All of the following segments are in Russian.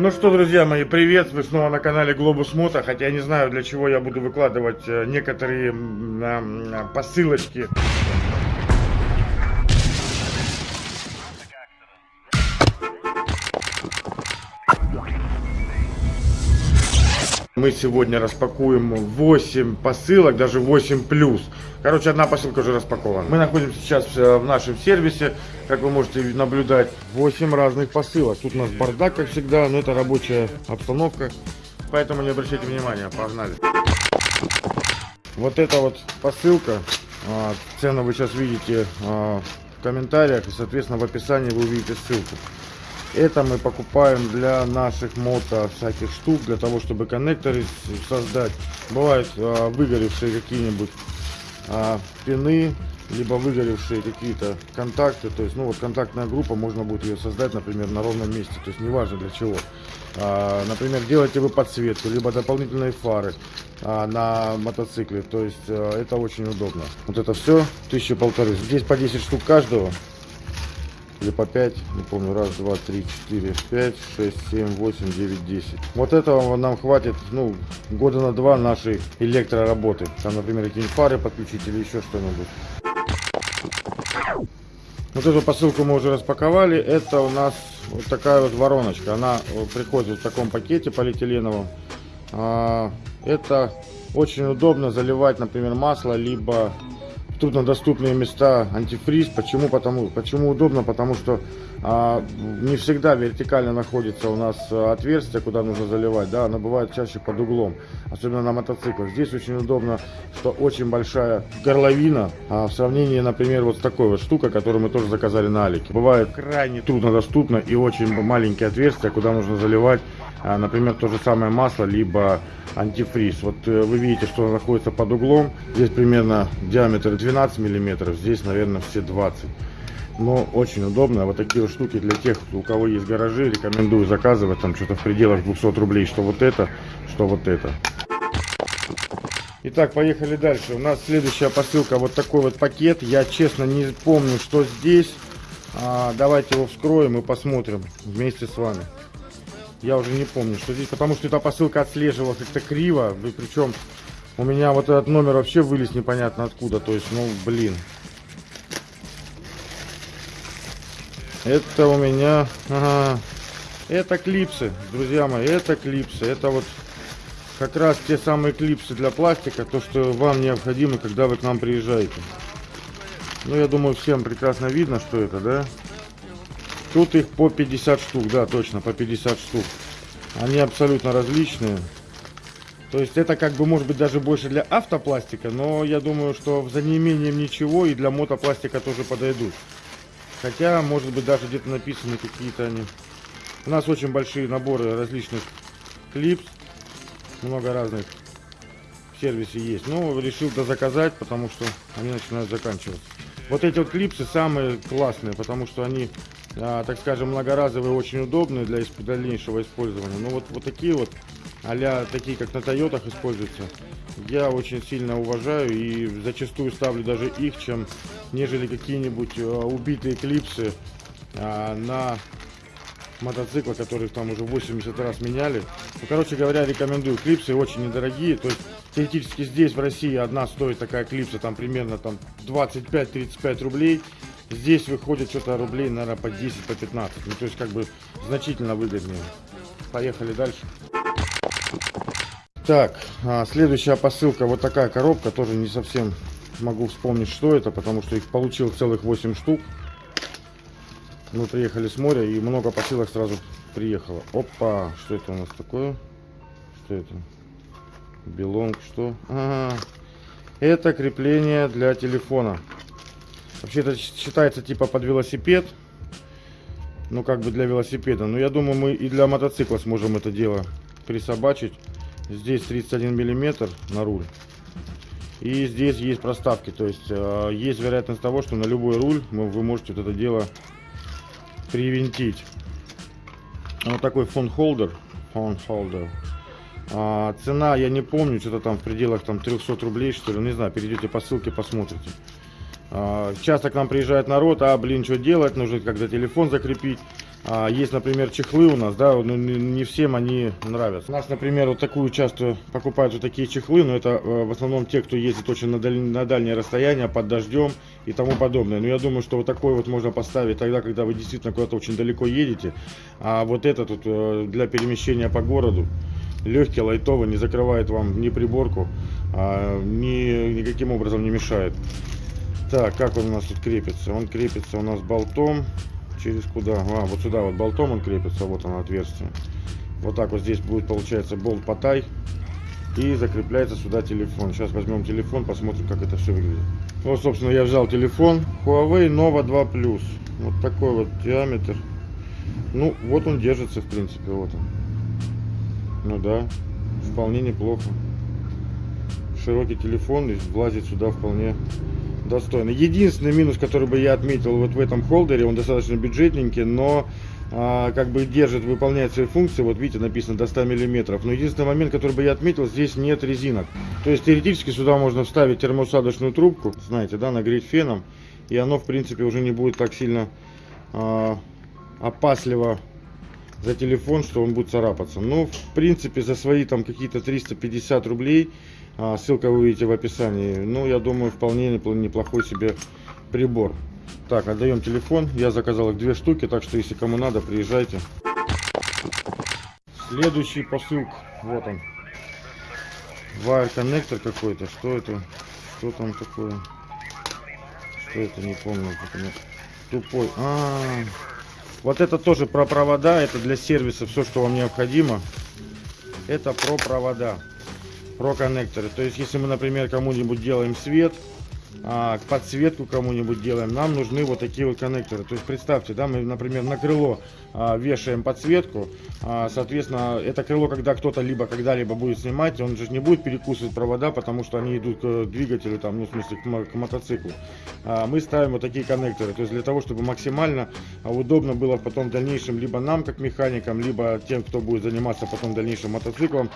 Ну что, друзья мои, привет! Вы снова на канале Globus Moto, хотя я не знаю, для чего я буду выкладывать э, некоторые посылочки. Сегодня распакуем 8 посылок, даже 8 плюс. Короче, одна посылка уже распакована. Мы находимся сейчас э, в нашем сервисе, как вы можете наблюдать, 8 разных посылок. Тут у нас бардак, как всегда, но это рабочая обстановка, поэтому не обращайте внимания, погнали. Вот эта вот посылка, а, цену вы сейчас видите а, в комментариях, и, соответственно, в описании вы увидите ссылку. Это мы покупаем для наших мото всяких штук, для того, чтобы коннекторы создать. Бывают а, выгоревшие какие-нибудь а, пины, либо выгоревшие какие-то контакты. То есть, ну вот контактная группа, можно будет ее создать, например, на ровном месте. То есть, неважно для чего. А, например, делаете вы подсветку, либо дополнительные фары а, на мотоцикле. То есть, а, это очень удобно. Вот это все, тысяча полторы. Здесь по 10 штук каждого или по 5, не помню, раз, два, три, четыре, пять, шесть, семь, восемь, девять, десять. Вот этого нам хватит, ну, года на два нашей электроработы. Там, например, какие-нибудь фары подключить или еще что-нибудь. Вот эту посылку мы уже распаковали. Это у нас вот такая вот вороночка. Она приходит в таком пакете полиэтиленовом. А, это очень удобно заливать, например, масло, либо труднодоступные места антифриз. Почему? Потому, почему удобно? Потому что а, не всегда вертикально находится у нас отверстие, куда нужно заливать. Да, оно бывает чаще под углом, особенно на мотоциклах. Здесь очень удобно, что очень большая горловина а, в сравнении, например, вот с такой вот штукой, которую мы тоже заказали на Алике. Бывает крайне труднодоступно и очень маленькие отверстия, куда нужно заливать, например, то же самое масло, либо антифриз. Вот э, вы видите, что он находится под углом. Здесь примерно диаметр 12 миллиметров, здесь, наверное, все 20. Но очень удобно. Вот такие вот штуки для тех, у кого есть гаражи, рекомендую заказывать. Там что-то в пределах 200 рублей, что вот это, что вот это. Итак, поехали дальше. У нас следующая посылка, вот такой вот пакет. Я честно не помню, что здесь. А, давайте его вскроем и посмотрим вместе с вами. Я уже не помню, что здесь, потому что эта посылка отслеживалась как-то криво. И причем у меня вот этот номер вообще вылез непонятно откуда. То есть, ну, блин. Это у меня... Ага, это клипсы, друзья мои, это клипсы. Это вот как раз те самые клипсы для пластика, то, что вам необходимо, когда вы к нам приезжаете. Ну, я думаю, всем прекрасно видно, что это, да? Тут их по 50 штук, да, точно, по 50 штук. Они абсолютно различные. То есть это как бы может быть даже больше для автопластика, но я думаю, что за неимением ничего и для мотопластика тоже подойдут. Хотя, может быть, даже где-то написаны какие-то они. У нас очень большие наборы различных клипс. Много разных в сервисе есть. Но решил заказать, потому что они начинают заканчиваться. Вот эти вот клипсы самые классные, потому что они а, так скажем, многоразовые, очень удобные для дальнейшего использования. Но вот, вот такие вот, а такие, как на Тойотах используются, я очень сильно уважаю и зачастую ставлю даже их, чем нежели какие-нибудь а, убитые клипсы а, на мотоцикла, которых там уже 80 раз меняли. Ну, короче говоря, рекомендую. Клипсы очень недорогие, то есть теоретически здесь в России одна стоит такая клипса там примерно там 25-35 рублей. Здесь выходит что-то рублей, наверное, по 10, по 15. Ну, то есть, как бы, значительно выгоднее. Поехали дальше. Так, а, следующая посылка. Вот такая коробка. Тоже не совсем могу вспомнить, что это, потому что их получил целых 8 штук. Мы приехали с моря, и много посылок сразу приехало. Опа, что это у нас такое? Что это? Белонг, что? Ага. Это крепление для телефона. Вообще это считается типа под велосипед. Ну как бы для велосипеда. Но я думаю мы и для мотоцикла сможем это дело присобачить. Здесь 31 миллиметр на руль. И здесь есть проставки. То есть э, есть вероятность того, что на любой руль вы можете вот это дело привинтить. Вот такой фон холдер. Фон холдер. А, цена я не помню, что-то там в пределах там 300 рублей что ли. Ну, не знаю, перейдете по ссылке, посмотрите. А, часто к нам приезжает народ, а, блин, что делать, нужно когда телефон закрепить. А, есть, например, чехлы у нас, да, но не, всем они нравятся. У нас, например, вот такую часто покупают вот такие чехлы, но это э, в основном те, кто ездит очень на, даль, на дальнее расстояние, под дождем и тому подобное. Но я думаю, что вот такой вот можно поставить тогда, когда вы действительно куда-то очень далеко едете. А вот этот вот э, для перемещения по городу, легкий, лайтовый, не закрывает вам ни приборку, а, ни, никаким образом не мешает. Так, как он у нас тут крепится? Он крепится у нас болтом через куда? А, вот сюда вот болтом он крепится, вот оно отверстие. Вот так вот здесь будет получается болт потай. И закрепляется сюда телефон. Сейчас возьмем телефон, посмотрим, как это все выглядит. Вот, собственно, я взял телефон. Huawei Nova 2 Plus. Вот такой вот диаметр. Ну, вот он держится, в принципе, вот он. Ну да, вполне неплохо. Широкий телефон и влазит сюда вполне достойно. Единственный минус, который бы я отметил вот в этом холдере, он достаточно бюджетненький, но а, как бы держит, выполняет свои функции. Вот видите, написано до 100 миллиметров. Но единственный момент, который бы я отметил, здесь нет резинок. То есть теоретически сюда можно вставить термоусадочную трубку, знаете, да, нагреть феном. И оно, в принципе, уже не будет так сильно а, опасливо за телефон, что он будет царапаться. Ну, в принципе, за свои там какие-то 350 рублей ссылка вы видите в описании. Ну, я думаю, вполне неплохой себе прибор. Так, отдаем телефон. Я заказал их две штуки, так что если кому надо, приезжайте. Следующий посылка. Вот он. Wire коннектор какой-то. Что это? Что там такое? Что это? Не помню. Тупой. А, -а, а, вот это тоже про провода. Это для сервиса все, что вам необходимо. Это про провода про коннекторы. То есть, если мы, например, кому-нибудь делаем свет, а, подсветку кому-нибудь делаем, нам нужны вот такие вот коннекторы. То есть представьте, да, мы, например, на крыло а, вешаем подсветку, а, соответственно, это крыло, когда кто-то либо когда-либо будет снимать, он же не будет перекусывать провода, потому что они идут к двигателю, там, ну, в смысле, к, к мотоциклу. А, мы ставим вот такие коннекторы, то есть для того, чтобы максимально а, удобно было потом в дальнейшем либо нам, как механикам, либо тем, кто будет заниматься потом дальнейшим мотоциклом,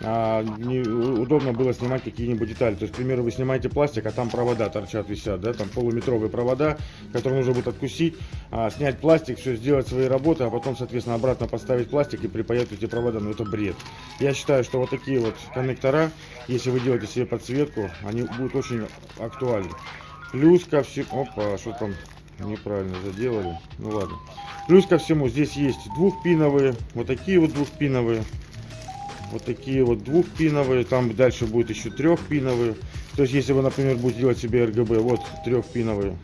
а, не, удобно было снимать какие-нибудь детали. То есть, к примеру, вы снимаете пластик, а там провода торчат, висят, да, там полуметровые провода, которые нужно будет откусить, а, снять пластик, все сделать свои работы, а потом, соответственно, обратно поставить пластик и припаять эти провода. Ну, это бред. Я считаю, что вот такие вот коннектора, если вы делаете себе подсветку, они будут очень актуальны. Плюс ко всему... Опа, что там неправильно заделали. Ну ладно. Плюс ко всему, здесь есть двухпиновые, вот такие вот двухпиновые вот такие вот двухпиновые, там дальше будет еще трехпиновые. То есть, если вы, например, будете делать себе RGB, вот трехпиновые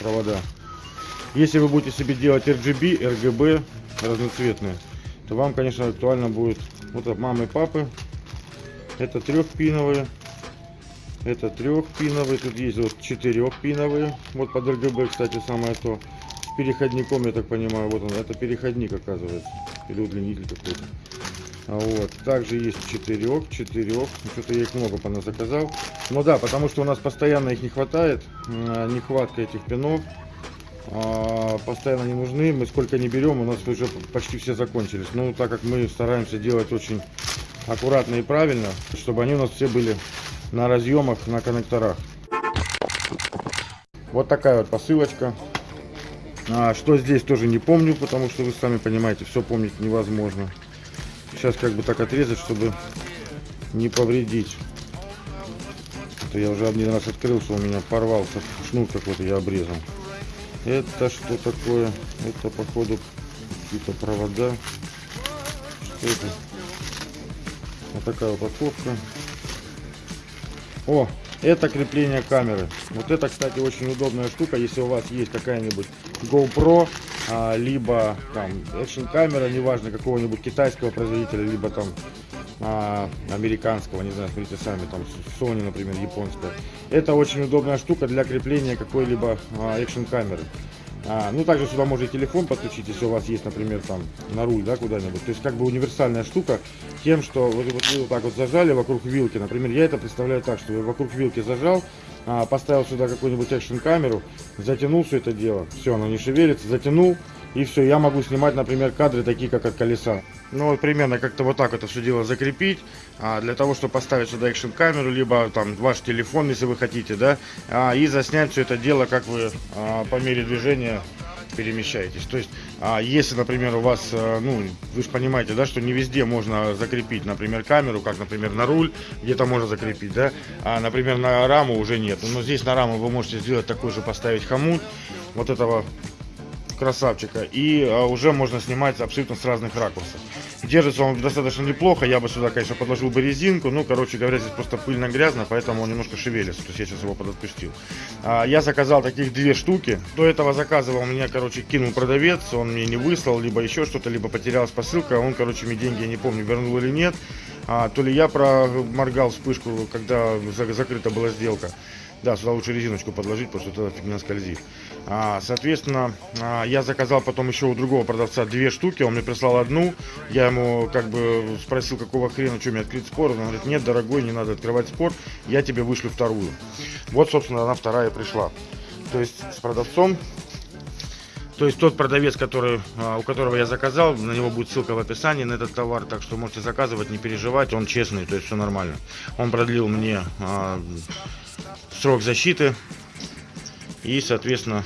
провода. Если вы будете себе делать RGB, RGB разноцветные, то вам, конечно, актуально будет вот от мамы и папы. Это трехпиновые. Это трехпиновые. Тут есть вот четырехпиновые. Вот под RGB, кстати, самое то. С переходником, я так понимаю, вот он. Это переходник, оказывается. Или удлинитель какой-то. А вот. Также есть четырех, четырех. Ну, что-то я их много заказал. Ну да, потому что у нас постоянно их не хватает. Нехватка этих пинов. А, постоянно не нужны. Мы сколько не берем, у нас уже почти все закончились. Ну, так как мы стараемся делать очень аккуратно и правильно, чтобы они у нас все были на разъемах, на коннекторах. Вот такая вот посылочка. А, что здесь тоже не помню, потому что вы сами понимаете, все помнить невозможно. Сейчас как бы так отрезать, чтобы не повредить. Это я уже один раз открыл, что у меня порвался шнур какой-то, я обрезал. Это что такое? Это походу какие-то провода. Что это? Вот такая упаковка. О, это крепление камеры. Вот это, кстати, очень удобная штука, если у вас есть какая-нибудь GoPro а, либо там экшн камера, неважно какого-нибудь китайского производителя, либо там а, американского, не знаю, смотрите сами, там Sony, например, японская. Это очень удобная штука для крепления какой-либо а, экшн камеры. А, ну, также сюда можно телефон подключить, если у вас есть, например, там на руль, да, куда-нибудь. То есть, как бы универсальная штука тем, что вот, вот вы вот так вот зажали вокруг вилки. Например, я это представляю так, что я вокруг вилки зажал, а, поставил сюда какую-нибудь экшн камеру, затянул все это дело, все, оно не шевелится, затянул, и все, я могу снимать, например, кадры такие, как от колеса. Ну, вот примерно как-то вот так это все дело закрепить, а, для того, чтобы поставить сюда экшн камеру, либо там ваш телефон, если вы хотите, да, а, и заснять все это дело, как вы а, по мере движения перемещаетесь. То есть, а, если, например, у вас, а, ну, вы же понимаете, да, что не везде можно закрепить, например, камеру, как, например, на руль, где-то можно закрепить, да, а, например, на раму уже нет. Но здесь на раму вы можете сделать такой же, поставить хомут вот этого красавчика, и а, уже можно снимать абсолютно с разных ракурсов. Держится он достаточно неплохо, я бы сюда, конечно, подложил бы резинку, ну, короче говоря, здесь просто пыльно-грязно, поэтому он немножко шевелится, то есть я сейчас его подотпустил. А, я заказал таких две штуки, до этого заказывал, меня, короче, кинул продавец, он мне не выслал, либо еще что-то, либо потерялась посылка, он, короче, мне деньги, я не помню, вернул или нет, а, то ли я проморгал вспышку, когда закрыта была сделка. Да, сюда лучше резиночку подложить, потому что тогда фигня скользит. А, соответственно, а, я заказал потом еще у другого продавца две штуки, он мне прислал одну. Я ему как бы спросил, какого хрена, что мне открыть спор. Он говорит, нет, дорогой, не надо открывать спор, я тебе вышлю вторую. Вот, собственно, она вторая пришла. То есть с продавцом то есть тот продавец, который, а, у которого я заказал, на него будет ссылка в описании на этот товар, так что можете заказывать, не переживать, он честный, то есть все нормально. Он продлил мне а, срок защиты и, соответственно,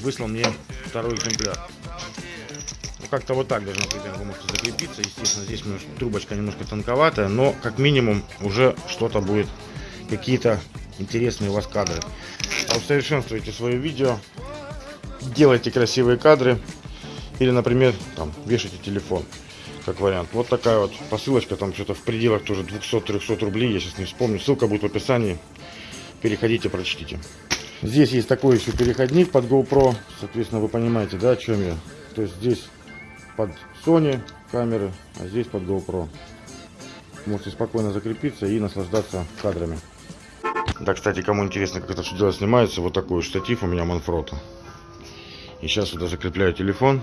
выслал мне второй экземпляр. Ну, как-то вот так должно примерно вы можете закрепиться. Естественно, здесь трубочка немножко тонковатая, но как минимум уже что-то будет, какие-то интересные у вас кадры. Усовершенствуйте свое видео, делайте красивые кадры или, например, там, вешайте телефон как вариант. Вот такая вот посылочка, там что-то в пределах тоже 200-300 рублей, я сейчас не вспомню. Ссылка будет в описании переходите, прочтите. Здесь есть такой еще переходник под GoPro, соответственно, вы понимаете, да, о чем я. То есть здесь под Sony камеры, а здесь под GoPro. Можете спокойно закрепиться и наслаждаться кадрами. Да, кстати, кому интересно, как это все дело снимается, вот такой штатив у меня Манфрота. И сейчас сюда закрепляю телефон.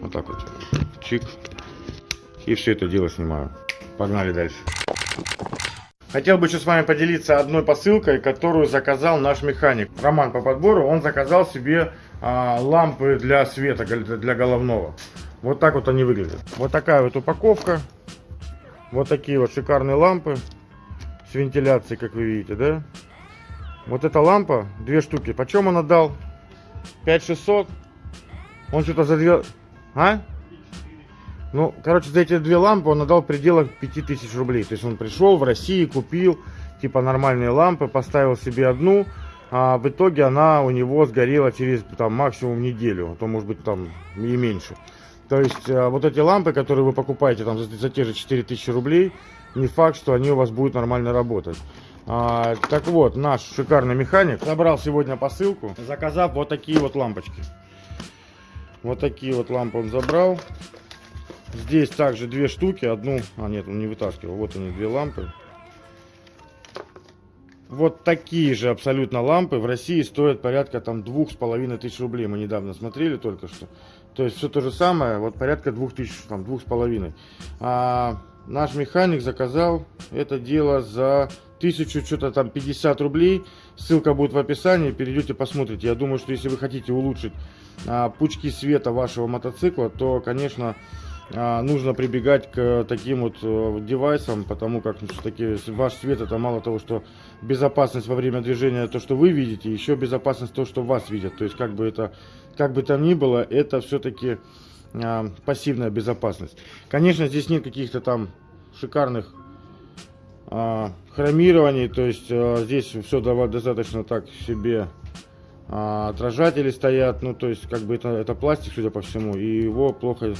Вот так вот. Чик. И все это дело снимаю. Погнали дальше. Хотел бы еще с вами поделиться одной посылкой, которую заказал наш механик. Роман по подбору, он заказал себе а, лампы для света, для головного. Вот так вот они выглядят. Вот такая вот упаковка. Вот такие вот шикарные лампы с вентиляцией, как вы видите, да? Вот эта лампа, две штуки. Почем он отдал? 5600. Он что-то за две... А? Ну, короче, за эти две лампы он отдал в пределах 5000 рублей. То есть он пришел в России, купил типа нормальные лампы, поставил себе одну, а в итоге она у него сгорела через там максимум неделю, а то может быть там и меньше. То есть а, вот эти лампы, которые вы покупаете там за, за те же 4000 рублей, не факт, что они у вас будут нормально работать. А, так вот, наш шикарный механик забрал сегодня посылку, заказав вот такие вот лампочки. Вот такие вот лампы он забрал. Здесь также две штуки. Одну... А, нет, он не вытаскивал. Вот они, две лампы. Вот такие же абсолютно лампы в России стоят порядка там двух с половиной тысяч рублей. Мы недавно смотрели только что. То есть все то же самое, вот порядка двух тысяч, там двух с половиной. А наш механик заказал это дело за тысячу что-то там 50 рублей. Ссылка будет в описании, перейдете посмотрите. Я думаю, что если вы хотите улучшить а, пучки света вашего мотоцикла, то, конечно, нужно прибегать к таким вот э, девайсам, потому как ну, все-таки ваш свет это мало того, что безопасность во время движения, то, что вы видите, еще безопасность то, что вас видят. То есть как бы это, как бы там ни было, это все-таки а, пассивная безопасность. Конечно, здесь нет каких-то там шикарных а, хромирований, то есть а, здесь все достаточно так себе а, отражатели стоят, ну то есть как бы это, это пластик, судя по всему, и его плохо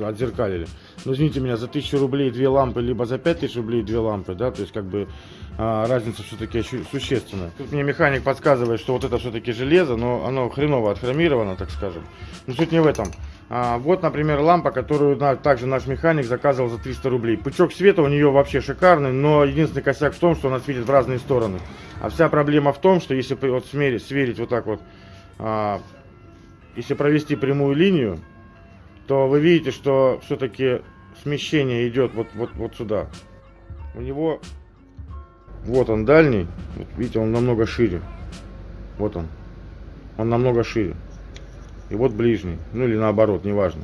отзеркалили. Ну извините меня, за 1000 рублей две лампы, либо за 5000 рублей две лампы, да, то есть как бы а, разница все-таки существенная. Тут мне механик подсказывает, что вот это все-таки железо, но оно хреново отхромировано, так скажем. Но суть не в этом. А, вот, например, лампа, которую на, также наш механик заказывал за 300 рублей. Пучок света у нее вообще шикарный, но единственный косяк в том, что она светит в разные стороны. А вся проблема в том, что если вот смерить, сверить вот так вот, а, если провести прямую линию, то вы видите, что все-таки смещение идет вот, вот, вот сюда. У него, вот он дальний, вот видите, он намного шире. Вот он, он намного шире и вот ближний, ну или наоборот, неважно.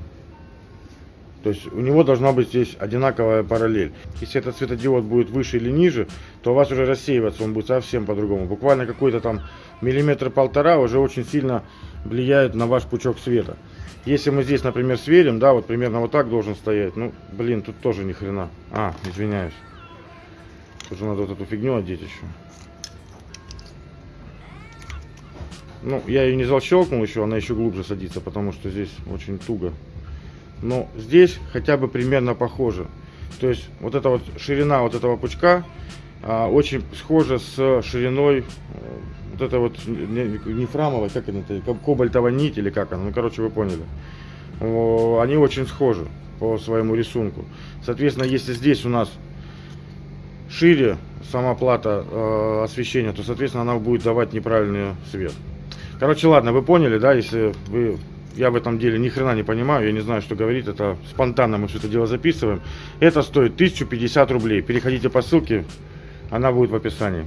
То есть у него должна быть здесь одинаковая параллель. Если этот светодиод будет выше или ниже, то у вас уже рассеиваться он будет совсем по-другому. Буквально какой-то там миллиметр-полтора уже очень сильно влияет на ваш пучок света. Если мы здесь, например, сверим, да, вот примерно вот так должен стоять. Ну, блин, тут тоже ни хрена. А, извиняюсь. Тут же надо вот эту фигню одеть еще. Ну, я ее не защелкнул еще, она еще глубже садится, потому что здесь очень туго. Но здесь хотя бы примерно похоже. То есть вот эта вот ширина вот этого пучка а, очень схожа с шириной э, вот это вот не, не как это, кобальтовая нить или как она, ну короче вы поняли. Они очень схожи по своему рисунку. Соответственно, если здесь у нас шире сама плата э, освещения, то соответственно она будет давать неправильный свет. Короче, ладно, вы поняли, да, если вы я в этом деле ни хрена не понимаю, я не знаю, что говорить, это спонтанно мы все это дело записываем. Это стоит 1050 рублей. Переходите по ссылке, она будет в описании.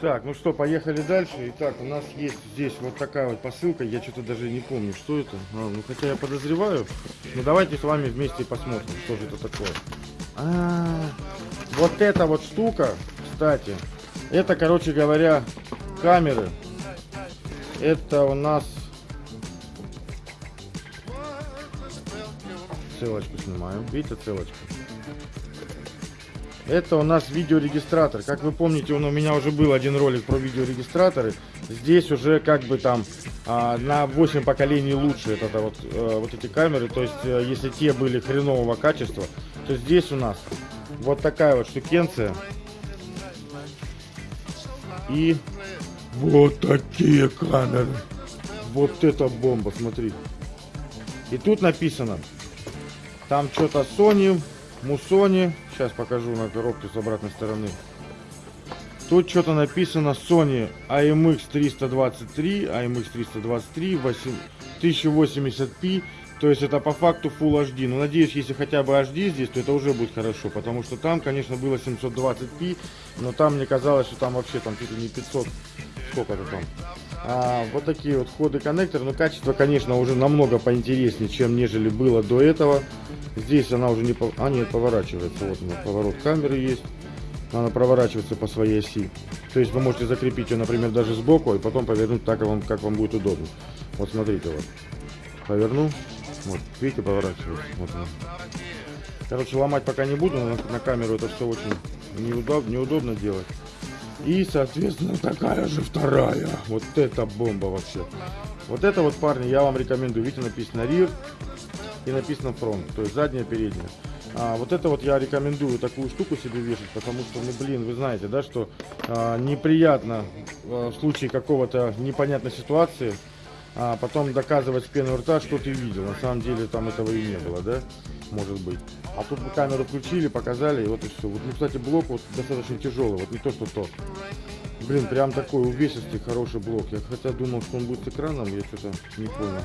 Так, ну что, поехали дальше. Итак, у нас есть здесь вот такая вот посылка. Я что-то даже не помню, что это. А, ну, хотя я подозреваю. Ну, давайте с вами вместе посмотрим, что же это такое. А, вот эта вот штука, кстати, это, короче говоря, камеры это у нас ссылочку снимаем. Видите ссылочку? Это у нас видеорегистратор. Как вы помните, он у меня уже был один ролик про видеорегистраторы. Здесь уже как бы там а, на 8 поколений лучше это, это вот, а, вот эти камеры. То есть, а, если те были хренового качества, то здесь у нас вот такая вот штукенция. И вот такие камеры. Вот это бомба, смотри. И тут написано. Там что-то Sony, Musoni. Сейчас покажу на коробке с обратной стороны. Тут что-то написано Sony AMX 323, AMX 323, 1080p. То есть это по факту Full HD. Но надеюсь, если хотя бы HD здесь, то это уже будет хорошо. Потому что там, конечно, было 720p. Но там мне казалось, что там вообще там чуть ли не 500 сколько-то там. А, вот такие вот входы коннектора. Но качество, конечно, уже намного поинтереснее, чем нежели было до этого. Здесь она уже не... А, нет, поворачивается. Вот у поворот камеры есть. Она проворачивается по своей оси. То есть вы можете закрепить ее, например, даже сбоку, и потом повернуть так, как вам, как вам будет удобно. Вот смотрите, вот. Поверну. Вот, видите, поворачивается. Вот. Короче, ломать пока не буду, на, на камеру это все очень неудобно, неудобно делать. И, соответственно, такая же вторая. Вот это бомба вообще. Вот это вот, парни, я вам рекомендую. Видите, написано rear и написано front. То есть задняя, передняя. А, вот это вот я рекомендую такую штуку себе вешать, потому что, ну блин, вы знаете, да, что а, неприятно а, в случае какого-то непонятной ситуации а потом доказывать с пены рта, что ты видел. На самом деле там этого и не было, да? Может быть. А тут мы камеру включили, показали, и вот и все. Вот, ну, кстати, блок вот достаточно тяжелый, вот не то, что то. Блин, прям такой увесистый, хороший блок. Я хотя думал, что он будет с экраном, я что-то не понял.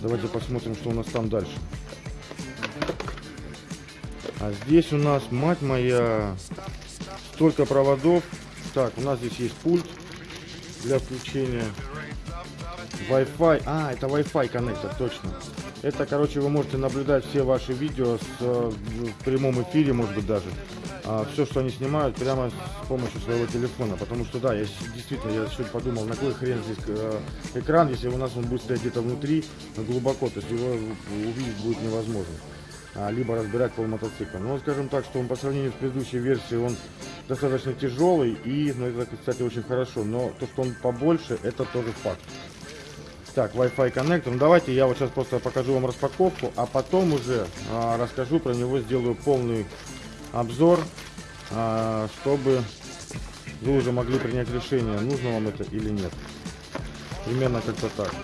Давайте посмотрим, что у нас там дальше. А здесь у нас, мать моя, столько проводов. Так, у нас здесь есть пульт для включения. Wi-Fi. А, это Wi-Fi коннектор, точно. Это, короче, вы можете наблюдать все ваши видео с, э, в прямом эфире, может быть, даже. А, все, что они снимают, прямо с помощью своего телефона. Потому что, да, я действительно, я сегодня подумал, на какой хрен здесь э, экран, если у нас он будет стоять где-то внутри, глубоко, то есть его увидеть будет невозможно. А, либо разбирать пол мотоцикла. Но, скажем так, что он по сравнению с предыдущей версией, он достаточно тяжелый и, ну, это, кстати, очень хорошо. Но то, что он побольше, это тоже факт. Так, Wi-Fi коннектор. Ну давайте я вот сейчас просто покажу вам распаковку, а потом уже а, расскажу про него, сделаю полный обзор, а, чтобы вы уже могли принять решение, нужно вам это или нет. Примерно как-то так.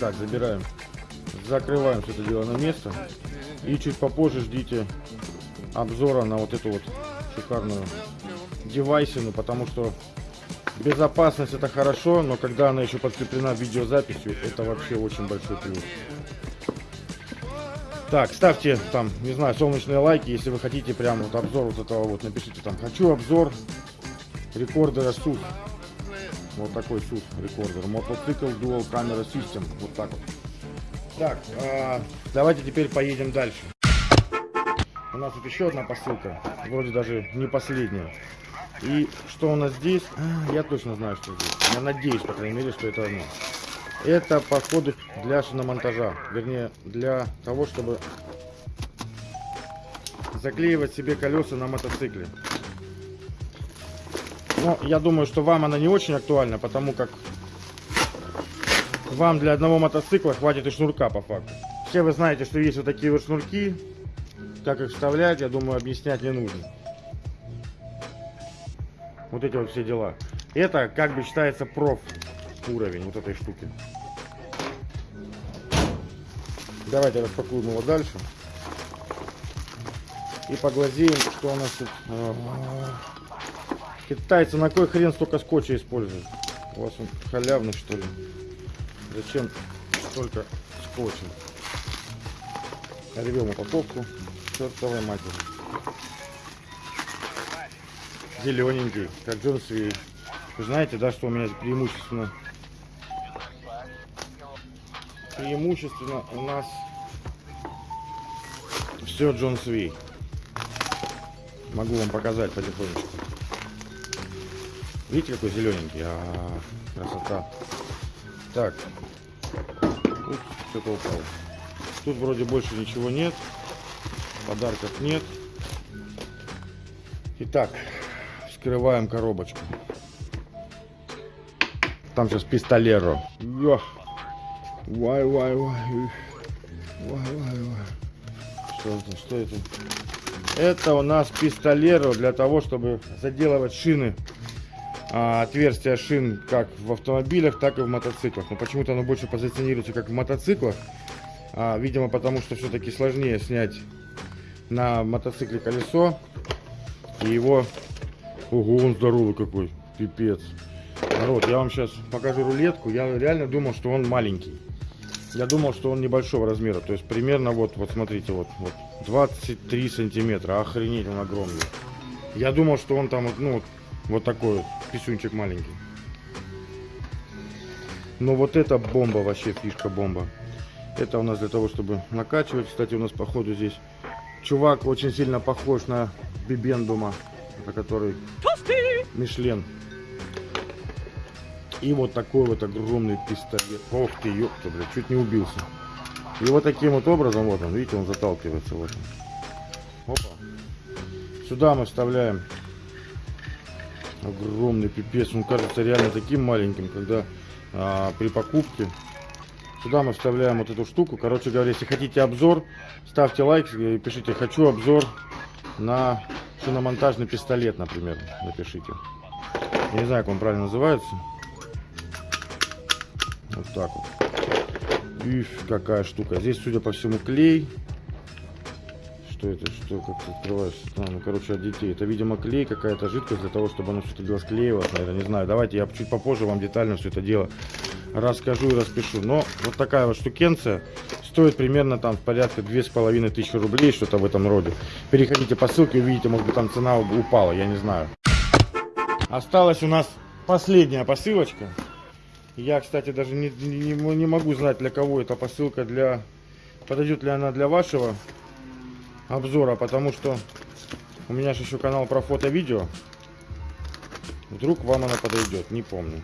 Так, забираем. Закрываем все это дело на место. И чуть попозже ждите обзора на вот эту вот шикарную девайсину, потому что Безопасность это хорошо, но когда она еще подкреплена видеозаписью, это вообще очень большой плюс. Так, ставьте там, не знаю, солнечные лайки, если вы хотите прям вот обзор вот этого вот, напишите там, хочу обзор рекордера SUS. Вот такой SUS рекордер. Мотоцикл Dual Camera System. Вот так вот. Так, а, давайте теперь поедем дальше. У нас тут еще одна посылка, вроде даже не последняя. И что у нас здесь? А, я точно знаю, что здесь. Я надеюсь, по крайней мере, что это оно. Это походу для шиномонтажа. Вернее, для того, чтобы заклеивать себе колеса на мотоцикле. Но я думаю, что вам она не очень актуальна, потому как вам для одного мотоцикла хватит и шнурка по факту. Все вы знаете, что есть вот такие вот шнурки. Как их вставлять, я думаю, объяснять не нужно. Вот эти вот все дела. Это как бы считается проф уровень вот этой штуки. Давайте распакуем его дальше. И поглазеем, что у нас тут. Китайцы на кой хрен столько скотча используют? У вас он халявный что ли? Зачем столько скотча? Рвем упаковку. Чертовой матери. Зелененький, как Джон Свей. Вы знаете, да, что у меня преимущественно преимущественно у нас все Джон Свей. Могу вам показать потихонечку. Видите, какой зелененький? А, -а, -а красота. Так. Ух, что-то упало. Тут вроде больше ничего нет. Подарков нет. Итак, вскрываем коробочку. Там сейчас пистолеро. Вай, вай, вай. Вай, вай, вай. Что это? Что это? Это у нас пистолеро для того, чтобы заделывать шины. А, отверстия шин как в автомобилях, так и в мотоциклах. Но почему-то оно больше позиционируется как в мотоциклах. А, видимо, потому что все-таки сложнее снять на мотоцикле колесо. И его... Ого, он здоровый какой. Пипец. Народ, я вам сейчас покажу рулетку. Я реально думал, что он маленький. Я думал, что он небольшого размера. То есть примерно вот, вот смотрите, вот, вот 23 сантиметра. Охренеть, он огромный. Я думал, что он там, ну, вот такой писюнчик маленький. Но вот это бомба, вообще фишка бомба. Это у нас для того, чтобы накачивать. Кстати, у нас походу здесь чувак очень сильно похож на Бибендума, на который Мишлен. И вот такой вот огромный пистолет. Ох ты, ёпта, блядь, чуть не убился. И вот таким вот образом, вот он, видите, он заталкивается в этом. Опа. Сюда мы вставляем огромный пипец. Он кажется реально таким маленьким, когда а, при покупке. Сюда мы вставляем вот эту штуку. Короче говоря, если хотите обзор, ставьте лайк и пишите «Хочу обзор на шиномонтажный пистолет», например, напишите. Я не знаю, как он правильно называется. Вот так вот. Ишь, какая штука. Здесь, судя по всему, клей. Что это? Что? Как ты открываешь? А, ну, короче, от детей. Это, видимо, клей, какая-то жидкость для того, чтобы оно все-таки склеивалось, наверное. Не знаю. Давайте я чуть попозже вам детально все это дело расскажу и распишу. Но вот такая вот штукенция стоит примерно там порядка две с половиной тысячи рублей, что-то в этом роде. Переходите по ссылке, увидите, может быть там цена упала, я не знаю. Осталась у нас последняя посылочка. Я, кстати, даже не, не, не могу знать, для кого эта посылка, для подойдет ли она для вашего обзора, потому что у меня же еще канал про фото-видео. Вдруг вам она подойдет, не помню.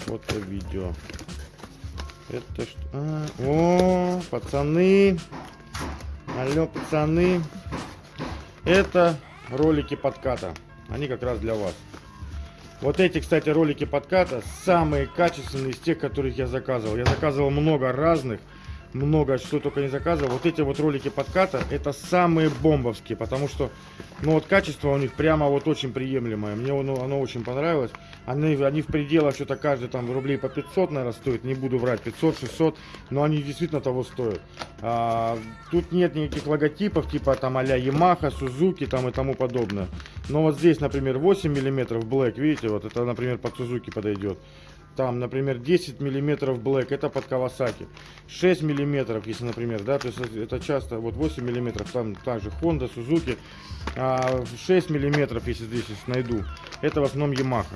Фото-видео. Это что? А, о, пацаны. Алло, пацаны. Это ролики подката. Они как раз для вас. Вот эти, кстати, ролики подката самые качественные из тех, которых я заказывал. Я заказывал много разных, много что только не заказывал. Вот эти вот ролики подката, это самые бомбовские, потому что, ну вот качество у них прямо вот очень приемлемое. Мне оно, оно очень понравилось. Они, они в пределах что-то каждый там рублей по 500, наверное, стоит. Не буду врать, 500-600, но они действительно того стоят. А, тут нет никаких логотипов, типа там а-ля Yamaha, Suzuki там и тому подобное. Но вот здесь, например, 8 миллиметров Black, видите, вот это, например, под Suzuki подойдет. Там, например, 10 миллиметров Black, это под Kawasaki. 6 миллиметров, если, например, да, то есть это часто, вот 8 миллиметров, там также Honda, Suzuki. А 6 миллиметров, если здесь найду, это в основном Yamaha.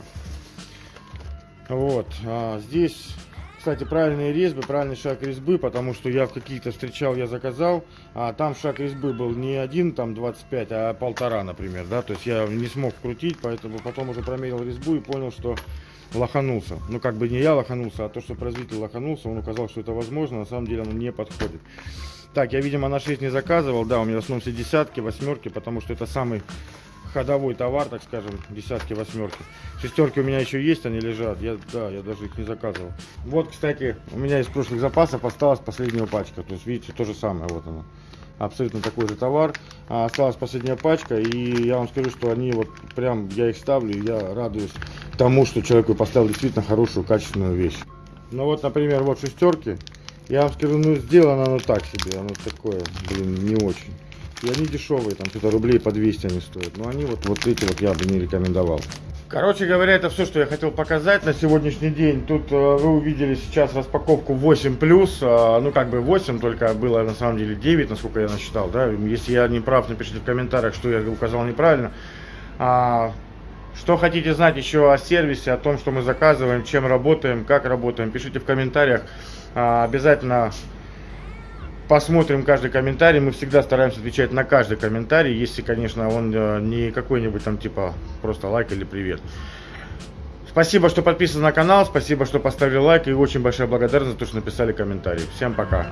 Вот, а здесь Кстати, правильные резьбы, правильный шаг резьбы, потому что я в каких-то встречал, я заказал, а там шаг резьбы был не один, там 25, а полтора, например, да, то есть я не смог вкрутить, поэтому потом уже промерил резьбу и понял, что лоханулся. Ну, как бы не я лоханулся, а то, что производитель лоханулся, он указал, что это возможно, на самом деле оно не подходит. Так, я, видимо, на 6 не заказывал, да, у меня в основном все десятки, восьмерки, потому что это самый ходовой товар, так скажем, десятки, восьмерки. Шестерки у меня еще есть, они лежат. Я, да, я даже их не заказывал. Вот, кстати, у меня из прошлых запасов осталась последняя пачка. То есть, видите, то же самое, вот она. Абсолютно такой же товар. А осталась последняя пачка, и я вам скажу, что они вот прям, я их ставлю, и я радуюсь тому, что человеку поставил действительно хорошую, качественную вещь. Ну вот, например, вот шестерки. Я вам скажу, ну сделано оно так себе, оно такое, блин, не очень. И они дешевые, там что-то рублей по 200 они стоят. Но они вот, вот эти вот я бы не рекомендовал. Короче говоря, это все, что я хотел показать на сегодняшний день. Тут э, вы увидели сейчас распаковку 8 плюс, э, ну как бы 8, только было на самом деле 9, насколько я насчитал, да. Если я не прав, напишите в комментариях, что я указал неправильно. А, что хотите знать еще о сервисе, о том, что мы заказываем, чем работаем, как работаем, пишите в комментариях. А, обязательно посмотрим каждый комментарий. Мы всегда стараемся отвечать на каждый комментарий, если, конечно, он э, не какой-нибудь там типа просто лайк или привет. Спасибо, что подписаны на канал, спасибо, что поставили лайк и очень большая благодарность за то, что написали комментарий. Всем пока.